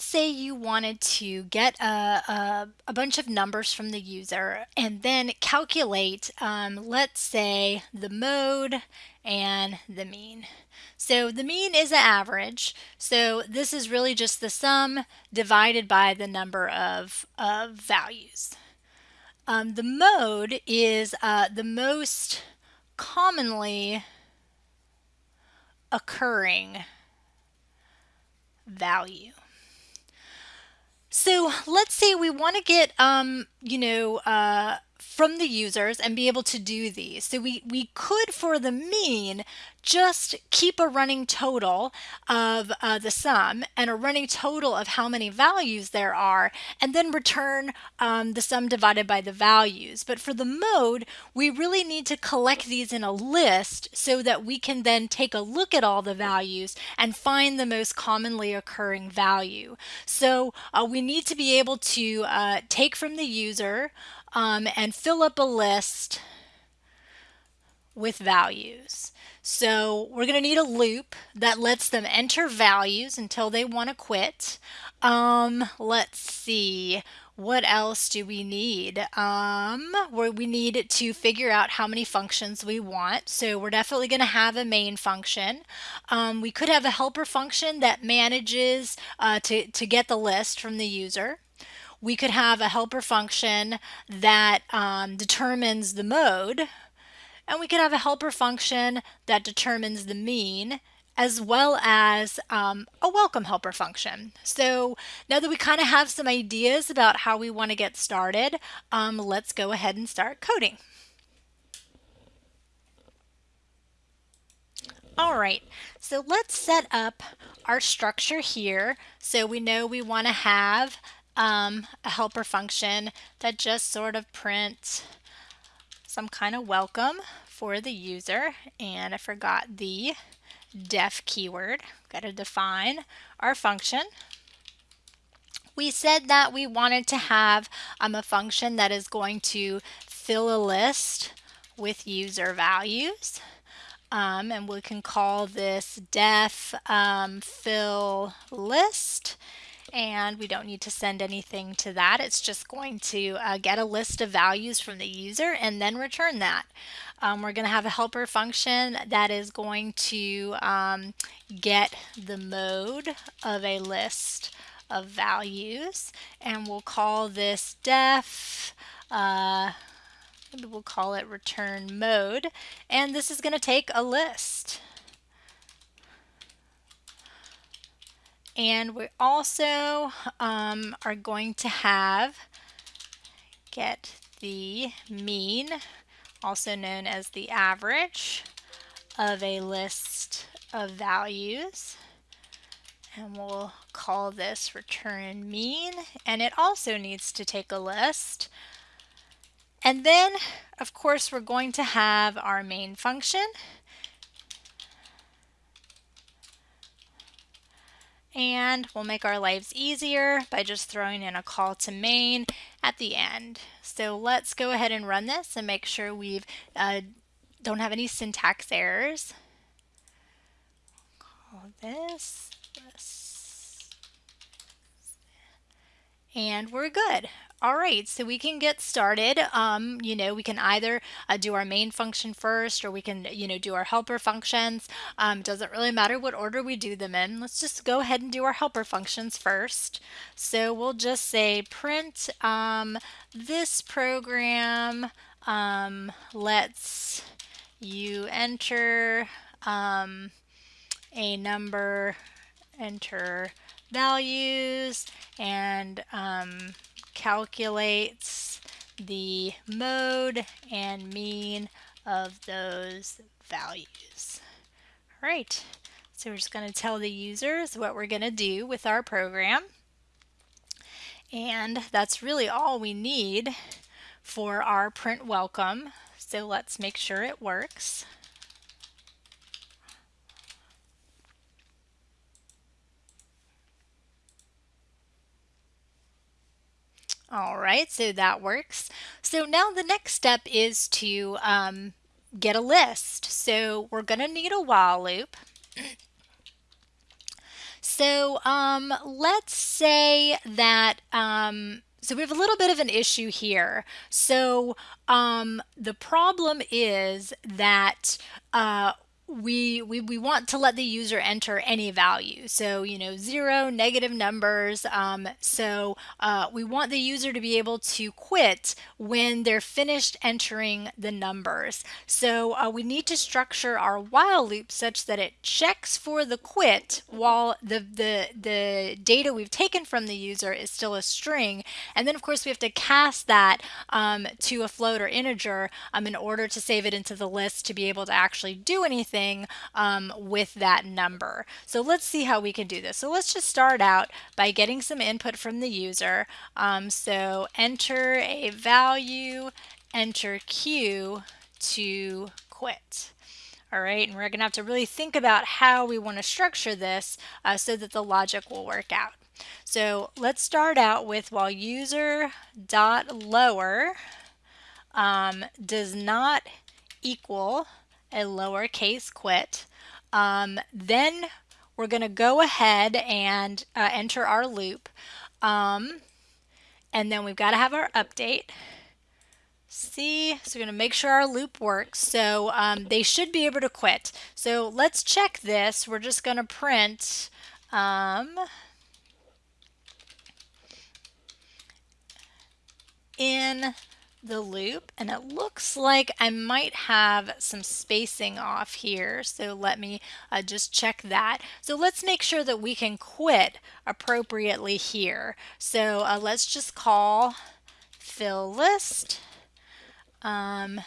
let's say you wanted to get a, a, a, bunch of numbers from the user and then calculate, um, let's say, the mode and the mean. So the mean is an average. So this is really just the sum divided by the number of, of values. Um, the mode is uh, the most commonly occurring value. So let's say we want to get, um, you know, uh, from the users and be able to do these. So we, we could, for the mean, just keep a running total of uh, the sum and a running total of how many values there are and then return um, the sum divided by the values. But for the mode, we really need to collect these in a list so that we can then take a look at all the values and find the most commonly occurring value. So uh, we need to be able to uh, take from the user um, and fill up a list with values. So we're going to need a loop that lets them enter values until they want to quit. Um, let's see. What else do we need? Um, where we need to figure out how many functions we want. So we're definitely going to have a main function. Um, we could have a helper function that manages uh, to, to get the list from the user we could have a helper function that um, determines the mode, and we could have a helper function that determines the mean, as well as um, a welcome helper function. So now that we kind of have some ideas about how we want to get started, um, let's go ahead and start coding. All right, so let's set up our structure here. So we know we want to have um, a helper function that just sort of prints some kind of welcome for the user. And I forgot the def keyword. Got to define our function. We said that we wanted to have um, a function that is going to fill a list with user values. Um, and we can call this def um, fill list and we don't need to send anything to that. It's just going to uh, get a list of values from the user and then return that. Um, we're going to have a helper function that is going to um, get the mode of a list of values and we'll call this def uh, we'll call it return mode and this is going to take a list And we also um, are going to have get the mean, also known as the average of a list of values. And we'll call this return mean. And it also needs to take a list. And then, of course, we're going to have our main function. And we'll make our lives easier by just throwing in a call to main at the end. So let's go ahead and run this and make sure we uh, don't have any syntax errors. Call this, this, and we're good. All right, so we can get started. Um, you know, we can either uh, do our main function first or we can, you know, do our helper functions. Um, doesn't really matter what order we do them in. Let's just go ahead and do our helper functions first. So we'll just say print um, this program um, lets you enter um, a number, enter values, and um, calculates the mode and mean of those values. All right, so we're just going to tell the users what we're going to do with our program. And that's really all we need for our print welcome. So let's make sure it works. All right, so that works. So now the next step is to um, get a list. So we're going to need a while loop. So um, let's say that um, so we have a little bit of an issue here. So um, the problem is that uh, we, we we want to let the user enter any value. So you know zero negative numbers um, so uh, we want the user to be able to quit when they're finished entering the numbers. So uh, we need to structure our while loop such that it checks for the quit while the the the data we've taken from the user is still a string. And then of course we have to cast that um, to a float or integer um, in order to save it into the list to be able to actually do anything anything um, with that number. So let's see how we can do this. So let's just start out by getting some input from the user. Um, so enter a value, enter Q to quit. All right, and we're going to have to really think about how we want to structure this uh, so that the logic will work out. So let's start out with while user dot lower um, does not equal a lowercase quit. Um, then we're going to go ahead and uh, enter our loop. Um, and then we've got to have our update. See, so we're going to make sure our loop works. So um, they should be able to quit. So let's check this. We're just going to print um, in the loop and it looks like I might have some spacing off here. So let me uh, just check that. So let's make sure that we can quit appropriately here. So uh, let's just call fill list um,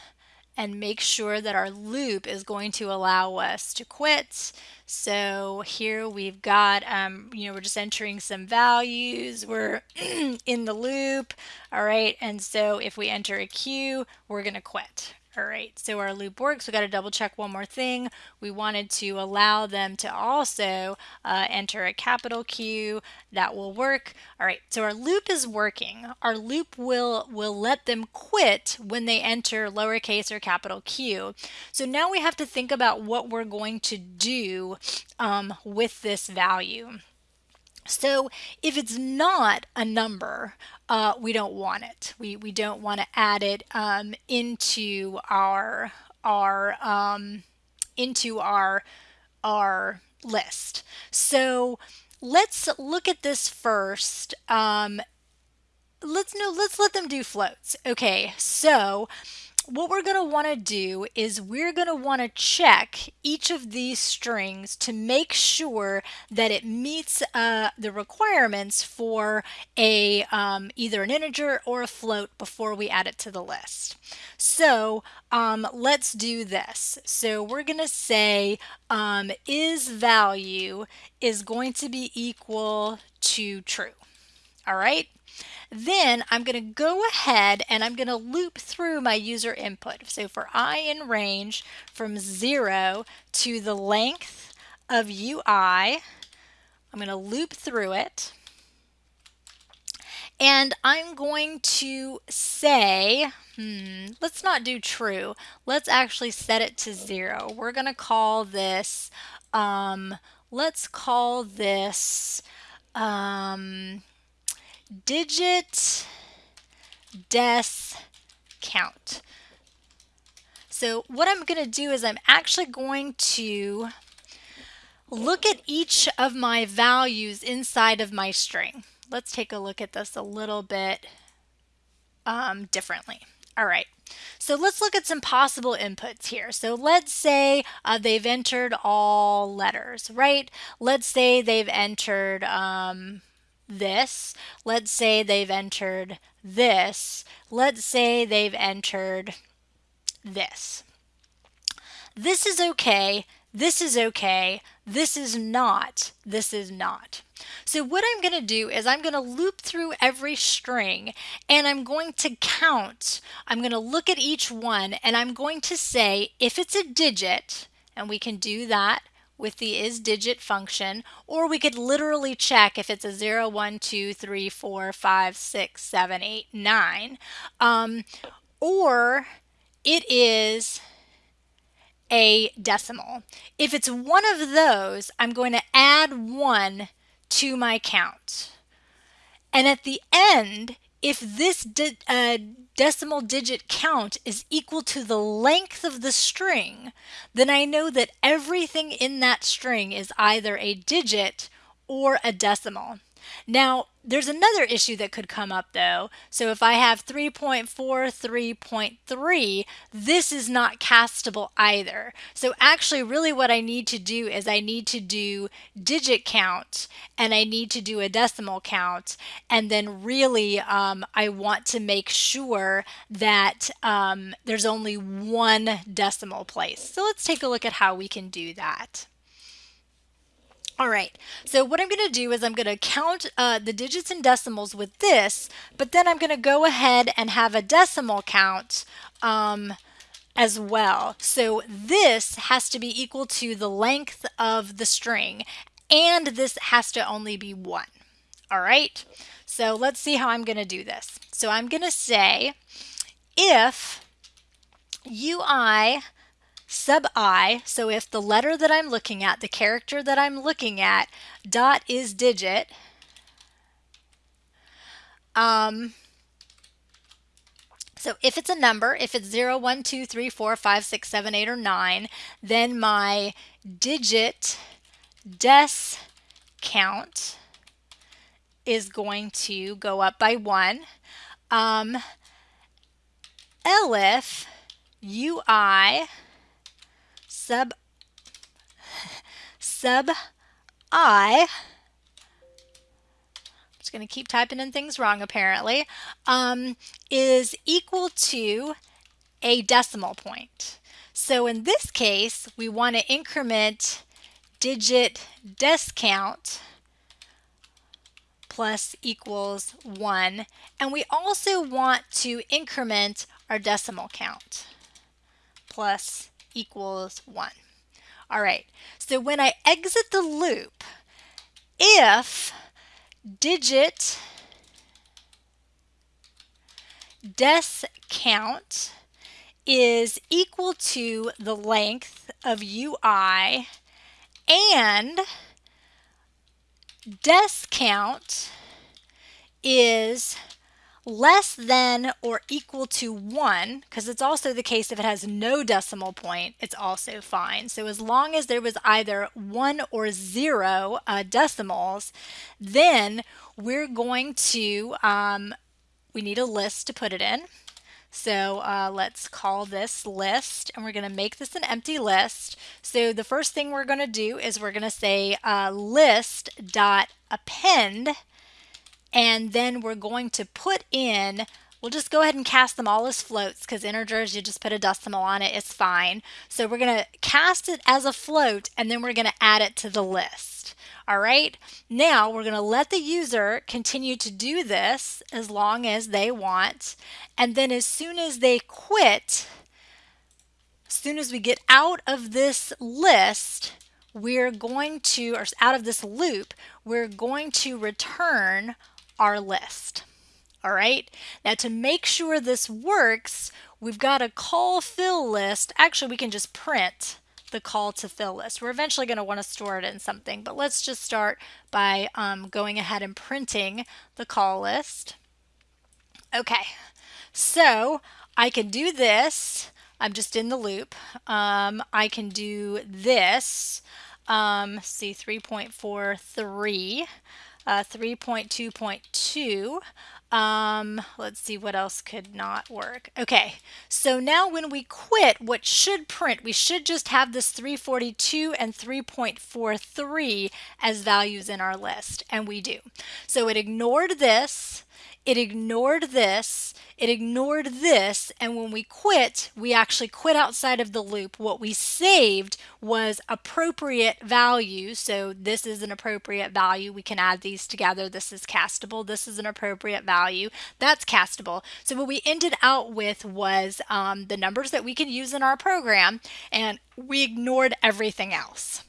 and make sure that our loop is going to allow us to quit. So here we've got, um, you know, we're just entering some values. We're in the loop. All right. And so if we enter a Q, we're going to quit. All right, so our loop works. We got to double check one more thing. We wanted to allow them to also uh, enter a capital Q. That will work. All right, so our loop is working. Our loop will, will let them quit when they enter lowercase or capital Q. So now we have to think about what we're going to do um, with this value. So if it's not a number, uh, we don't want it. We, we don't want to add it um, into our our um, into our our list. So let's look at this first. Um, let's no, let's let them do floats. Okay, so what we're going to want to do is we're going to want to check each of these strings to make sure that it meets uh, the requirements for a um, either an integer or a float before we add it to the list. So um, let's do this. So we're going to say um, is value is going to be equal to true. All right. Then I'm going to go ahead and I'm going to loop through my user input. So for i in range from 0 to the length of ui, I'm going to loop through it. And I'm going to say, hmm, let's not do true. Let's actually set it to 0. We're going to call this, um, let's call this, um, digit desc count. So what I'm going to do is I'm actually going to look at each of my values inside of my string. Let's take a look at this a little bit um, differently. All right, so let's look at some possible inputs here. So let's say uh, they've entered all letters, right? Let's say they've entered um, this. Let's say they've entered this. Let's say they've entered this. This is okay. This is okay. This is not. This is not. So what I'm going to do is I'm going to loop through every string and I'm going to count. I'm going to look at each one and I'm going to say if it's a digit, and we can do that with the isDigit function, or we could literally check if it's a 0, 1, 2, 3, 4, 5, 6, 7, 8, 9, um, or it is a decimal. If it's one of those, I'm going to add one to my count. And at the end, if this de uh, decimal digit count is equal to the length of the string, then I know that everything in that string is either a digit or a decimal. Now, there's another issue that could come up though. So if I have 3.4, 3.3, this is not castable either. So actually really what I need to do is I need to do digit count and I need to do a decimal count. And then really um, I want to make sure that um, there's only one decimal place. So let's take a look at how we can do that. All right, so what I'm going to do is I'm going to count uh, the digits and decimals with this, but then I'm going to go ahead and have a decimal count um, as well. So this has to be equal to the length of the string, and this has to only be one. All right, so let's see how I'm going to do this. So I'm going to say if ui sub i, so if the letter that I'm looking at, the character that I'm looking at, dot is digit, um, so if it's a number, if it's 0, 1, 2, 3, 4, 5, 6, 7, 8, or 9, then my digit des count is going to go up by 1. Um, elif ui sub sub i I'm just going to keep typing in things wrong apparently, um, is equal to a decimal point. So in this case, we want to increment digit des count plus equals 1. And we also want to increment our decimal count plus equals 1. All right, so when I exit the loop, if digit des count is equal to the length of ui and des count is less than or equal to 1, because it's also the case if it has no decimal point, it's also fine. So as long as there was either 1 or 0 uh, decimals, then we're going to, um, we need a list to put it in. So uh, let's call this list and we're going to make this an empty list. So the first thing we're going to do is we're going to say uh, list dot append and then we're going to put in We'll just go ahead and cast them all as floats because integers, you just put a decimal on it, it's fine. So we're going to cast it as a float and then we're going to add it to the list. All right, now we're going to let the user continue to do this as long as they want. And then as soon as they quit, as soon as we get out of this list, we're going to, or out of this loop, we're going to return our list. All right, now to make sure this works, we've got a call fill list. Actually, we can just print the call to fill list. We're eventually going to want to store it in something, but let's just start by um, going ahead and printing the call list. Okay, so I can do this. I'm just in the loop. Um, I can do this. Um, see 3.43 uh, 3.2.2. Um, let's see what else could not work. Okay, so now when we quit, what should print, we should just have this 342 and 3.43 as values in our list, and we do. So it ignored this, it ignored this, it ignored this, and when we quit, we actually quit outside of the loop. What we saved was appropriate value. So this is an appropriate value. We can add these together. This is castable. This is an appropriate value. That's castable. So what we ended out with was um, the numbers that we can use in our program, and we ignored everything else.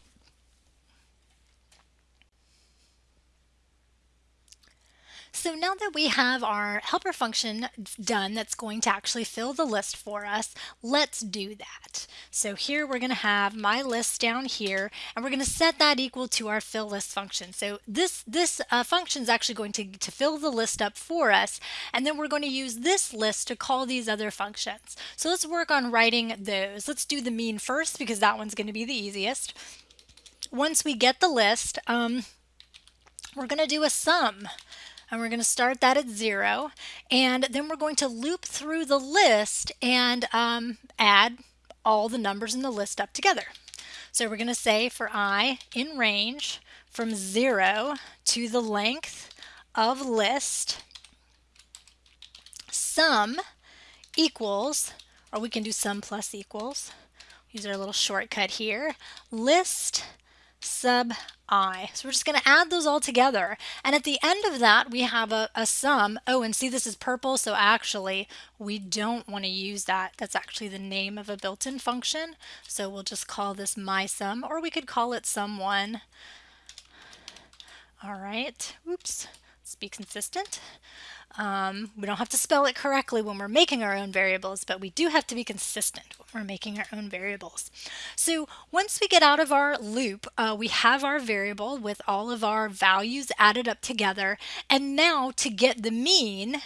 So now that we have our helper function done that's going to actually fill the list for us, let's do that. So here we're going to have my list down here and we're going to set that equal to our fill list function. So this, this uh, function is actually going to, to fill the list up for us and then we're going to use this list to call these other functions. So let's work on writing those. Let's do the mean first because that one's going to be the easiest. Once we get the list, um, we're going to do a sum and we're going to start that at zero and then we're going to loop through the list and um, add all the numbers in the list up together. So we're going to say for i in range from 0 to the length of list sum equals, or we can do sum plus equals, use our little shortcut here, list sub i. So we're just going to add those all together. And at the end of that, we have a, a sum. Oh, and see this is purple, so actually we don't want to use that. That's actually the name of a built-in function. So we'll just call this my sum, or we could call it sum1. All right, oops, let's be consistent. Um, we don't have to spell it correctly when we're making our own variables, but we do have to be consistent when we're making our own variables. So once we get out of our loop, uh, we have our variable with all of our values added up together. And now to get the mean,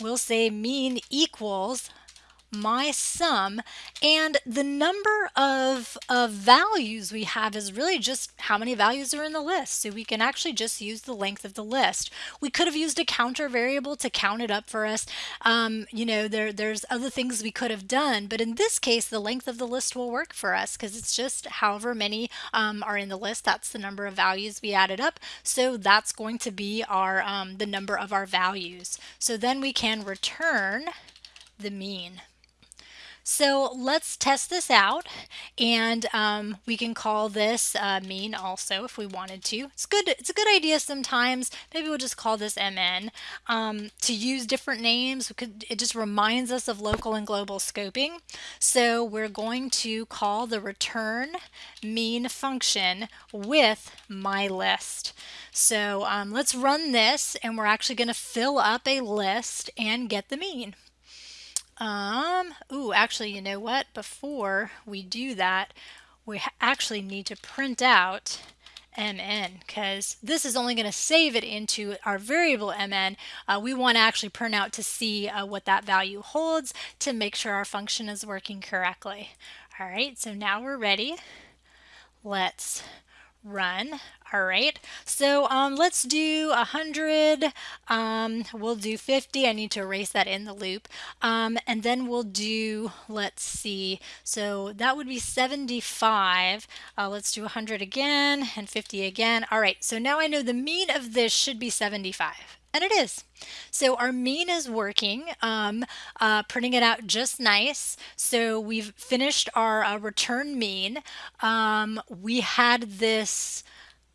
we'll say mean equals my sum and the number of, of values we have is really just how many values are in the list. So we can actually just use the length of the list. We could have used a counter variable to count it up for us. Um, you know there there's other things we could have done but in this case the length of the list will work for us because it's just however many um, are in the list that's the number of values we added up. So that's going to be our um, the number of our values. So then we can return the mean so let's test this out and um, we can call this uh, mean also if we wanted to. It's good. It's a good idea sometimes. Maybe we'll just call this MN. Um, to use different names, could, it just reminds us of local and global scoping. So we're going to call the return mean function with my list. So um, let's run this and we're actually going to fill up a list and get the mean. Um, ooh, actually, you know what? Before we do that, we actually need to print out mn because this is only going to save it into our variable mn. Uh, we want to actually print out to see uh, what that value holds to make sure our function is working correctly. All right, so now we're ready. Let's run. All right, so um, let's do 100. Um, we'll do 50. I need to erase that in the loop. Um, and then we'll do, let's see, so that would be 75. Uh, let's do 100 again and 50 again. All right, so now I know the mean of this should be 75. And it is. So our mean is working, um, uh, printing it out just nice. So we've finished our uh, return mean. Um, we had this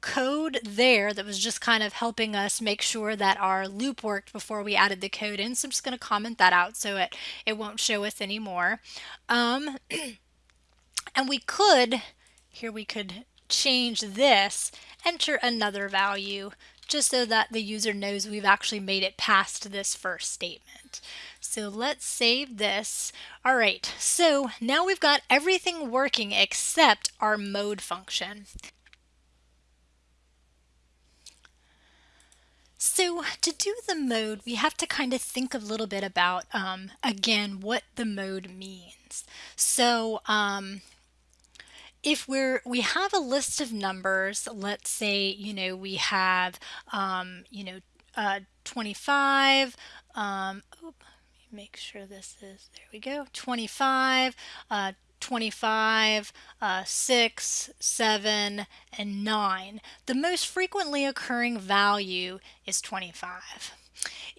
code there that was just kind of helping us make sure that our loop worked before we added the code in. So I'm just going to comment that out so it, it won't show us anymore. Um, and we could, here we could change this, enter another value just so that the user knows we've actually made it past this first statement. So let's save this. All right, so now we've got everything working except our mode function. So to do the mode, we have to kind of think a little bit about, um, again, what the mode means. So um, if we're we have a list of numbers let's say you know we have um, you know uh, 25 um, make sure this is there we go 25 uh, 25, uh, 6, 7, and 9. The most frequently occurring value is 25.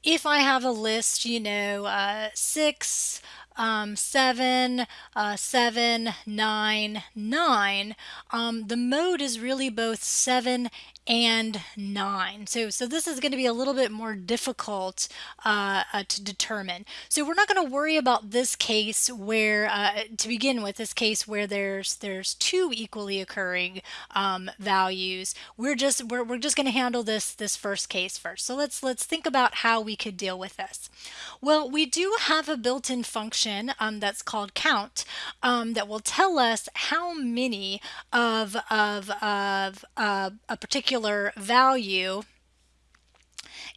If I have a list, you know, uh, 6, um, 7, uh, 7, 9, 9, um, the mode is really both 7 and 9. So, so this is going to be a little bit more difficult uh, uh, to determine. So we're not going to worry about this case where, uh, to begin with, this case where there's there's two equally occurring um, values. We're just we're, we're just going to handle this this first case first. So let's let's think about how we could deal with this. Well, we do have a built-in function um, that's called count um, that will tell us how many of of of a particular value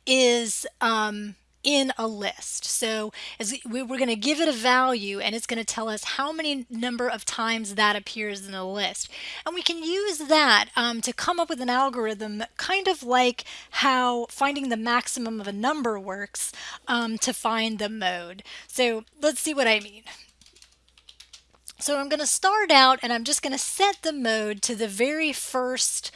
is um, in a list. So we, are going to give it a value and it's going to tell us how many number of times that appears in a list. And we can use that um, to come up with an algorithm kind of like how finding the maximum of a number works um, to find the mode. So let's see what I mean. So I'm going to start out and I'm just going to set the mode to the very first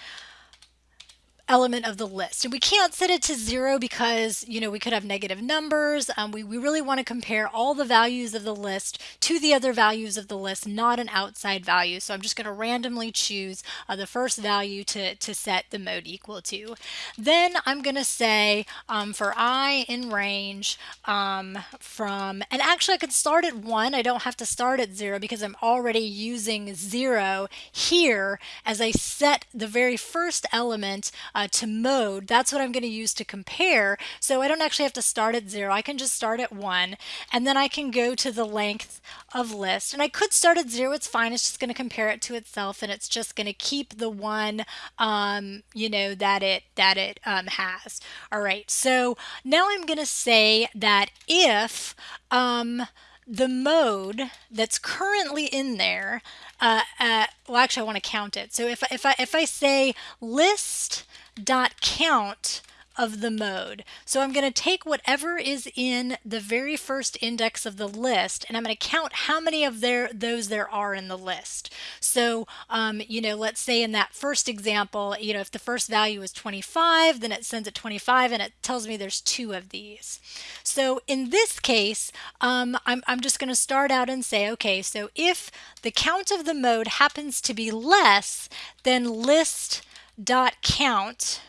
element of the list. And we can't set it to zero because, you know, we could have negative numbers. Um, we, we really want to compare all the values of the list to the other values of the list, not an outside value. So I'm just going to randomly choose uh, the first value to, to set the mode equal to. Then I'm going to say um, for i in range um, from, and actually I could start at one. I don't have to start at zero because I'm already using zero here as I set the very first element uh, uh, to mode, that's what I'm going to use to compare. So I don't actually have to start at zero. I can just start at one and then I can go to the length of list. And I could start at zero. It's fine. It's just going to compare it to itself and it's just going to keep the one, um, you know, that it, that it um, has. All right. So now I'm going to say that if, um, the mode that's currently in there, uh, uh, well, actually, I want to count it. So if, if, I, if I say list dot count of the mode. So I'm going to take whatever is in the very first index of the list and I'm going to count how many of there those there are in the list. So, um, you know, let's say in that first example, you know, if the first value is 25, then it sends it 25 and it tells me there's two of these. So in this case, um, I'm, I'm just going to start out and say, okay, so if the count of the mode happens to be less than list dot count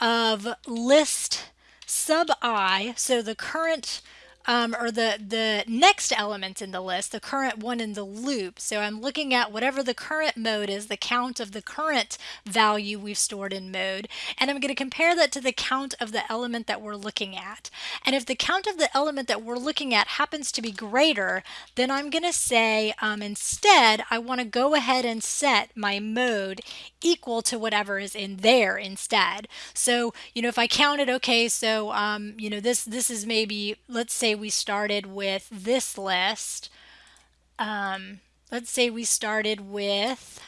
of list sub i, so the current um, or the, the next element in the list, the current one in the loop. So I'm looking at whatever the current mode is, the count of the current value we've stored in mode, and I'm going to compare that to the count of the element that we're looking at. And if the count of the element that we're looking at happens to be greater, then I'm going to say um, instead I want to go ahead and set my mode equal to whatever is in there instead. So, you know, if I counted, okay, so, um, you know, this, this is maybe, let's say we started with this list. Um, let's say we started with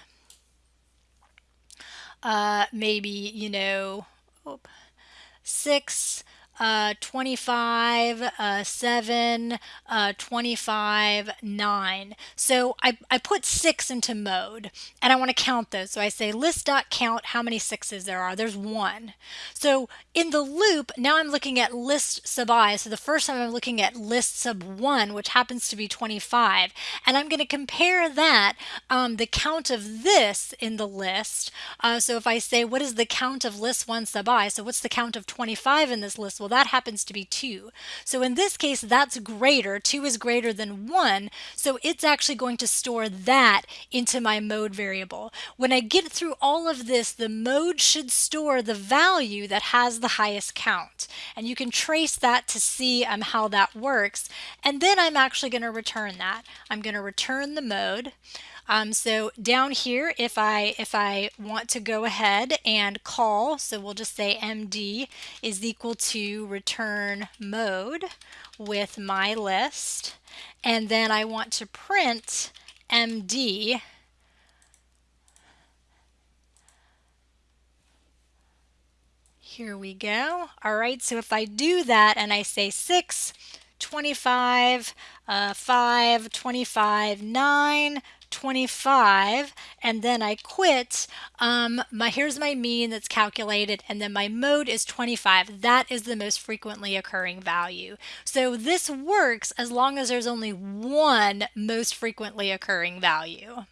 uh, maybe, you know, six uh, 25, uh, 7, uh, 25, 9. So I, I put 6 into mode and I want to count those. So I say list.count how many 6s there are. There's 1. So in the loop, now I'm looking at list sub i. So the first time I'm looking at list sub 1, which happens to be 25. And I'm going to compare that, um, the count of this in the list. Uh, so if I say, what is the count of list 1 sub i? So what's the count of 25 in this list? Well, well, that happens to be 2. So in this case, that's greater. 2 is greater than 1. So it's actually going to store that into my mode variable. When I get through all of this, the mode should store the value that has the highest count. And you can trace that to see um, how that works. And then I'm actually going to return that. I'm going to return the mode. Um, so down here, if I if I want to go ahead and call, so we'll just say MD is equal to return mode with my list, and then I want to print MD Here we go. All right, so if I do that and I say 6, 25, uh, 5, 25, 9, 25 and then I quit, um, my here's my mean that's calculated and then my mode is 25. That is the most frequently occurring value. So this works as long as there's only one most frequently occurring value.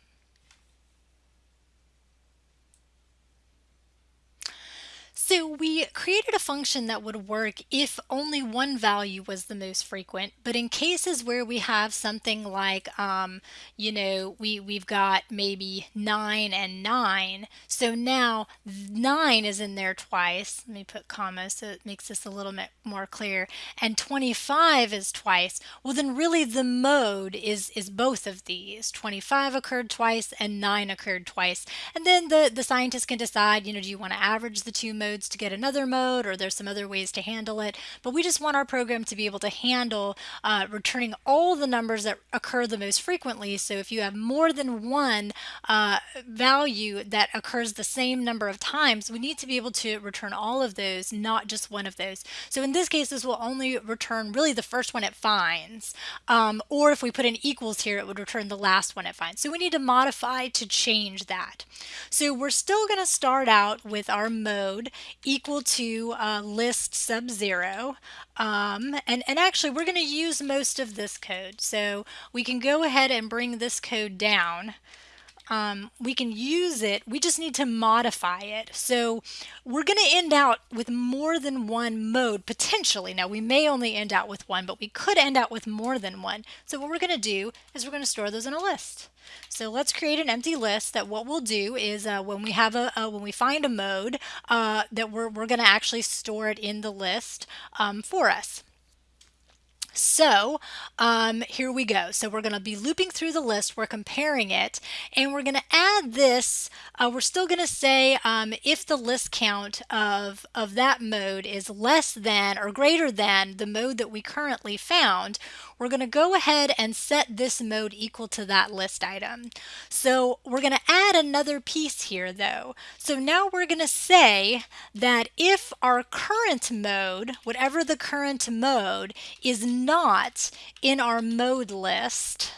So we created a function that would work if only one value was the most frequent, but in cases where we have something like, um, you know, we, we've got maybe 9 and 9, so now 9 is in there twice, let me put commas so it makes this a little bit more clear, and 25 is twice, well then really the mode is, is both of these. 25 occurred twice and 9 occurred twice, and then the, the scientist can decide, you know, do you want to average the two modes modes to get another mode or there's some other ways to handle it. But we just want our program to be able to handle uh, returning all the numbers that occur the most frequently. So if you have more than one uh, value that occurs the same number of times, we need to be able to return all of those, not just one of those. So in this case, this will only return really the first one it finds. Um, or if we put in equals here, it would return the last one it finds. So we need to modify to change that. So we're still going to start out with our mode equal to uh, list sub zero. Um, and, and actually, we're going to use most of this code. So we can go ahead and bring this code down. Um, we can use it, we just need to modify it. So we're going to end out with more than one mode potentially. Now we may only end out with one, but we could end out with more than one. So what we're going to do is we're going to store those in a list. So let's create an empty list that what we'll do is uh, when we have a, when we find a mode uh, that we're, we're going to actually store it in the list um, for us. So um, here we go. So we're going to be looping through the list. We're comparing it and we're going to add this. Uh, we're still going to say um, if the list count of, of that mode is less than or greater than the mode that we currently found, we're going to go ahead and set this mode equal to that list item. So we're going to add another piece here though. So now we're going to say that if our current mode, whatever the current mode, is not in our mode list,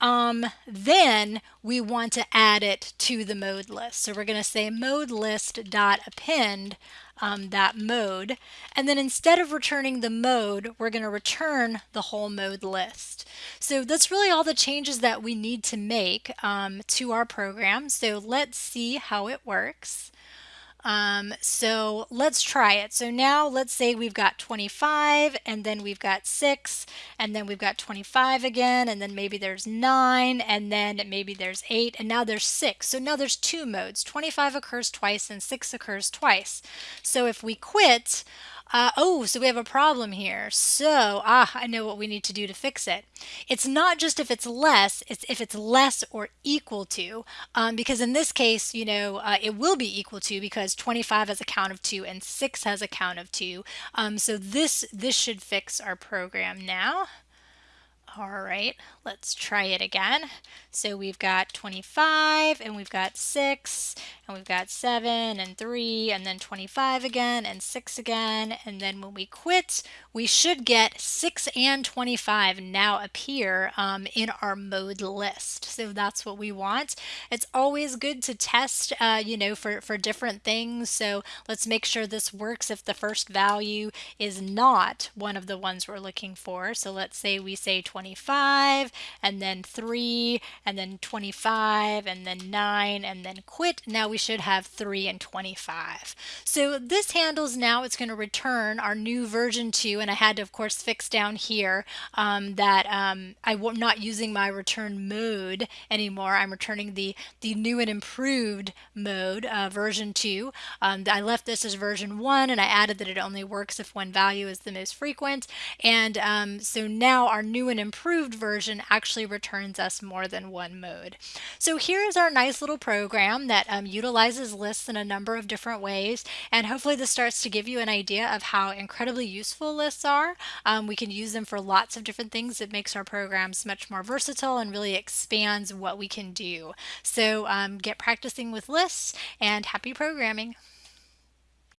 um, then we want to add it to the mode list. So we're going to say mode list dot append um, that mode. And then instead of returning the mode, we're going to return the whole mode list. So that's really all the changes that we need to make um, to our program. So let's see how it works. Um, so let's try it. So now let's say we've got 25 and then we've got 6 and then we've got 25 again and then maybe there's 9 and then maybe there's 8 and now there's 6. So now there's two modes. 25 occurs twice and 6 occurs twice. So if we quit, uh, oh, so we have a problem here. So, ah, I know what we need to do to fix it. It's not just if it's less, it's if it's less or equal to, um, because in this case, you know, uh, it will be equal to because 25 has a count of 2 and 6 has a count of 2. Um, so this, this should fix our program now. All right, let's try it again. So we've got 25 and we've got 6 and we've got 7 and 3 and then 25 again and 6 again and then when we quit we should get 6 and 25 now appear um, in our mode list. So that's what we want. It's always good to test uh, you know for, for different things so let's make sure this works if the first value is not one of the ones we're looking for. So let's say we say 25 25 and then 3 and then 25 and then 9 and then quit. Now we should have 3 and 25. So this handles now it's going to return our new version 2 and I had to of course fix down here um, that um, I'm not using my return mode anymore. I'm returning the, the new and improved mode uh, version 2. Um, I left this as version 1 and I added that it only works if one value is the most frequent and um, so now our new and improved improved version actually returns us more than one mode. So here is our nice little program that um, utilizes lists in a number of different ways and hopefully this starts to give you an idea of how incredibly useful lists are. Um, we can use them for lots of different things. It makes our programs much more versatile and really expands what we can do. So um, get practicing with lists and happy programming.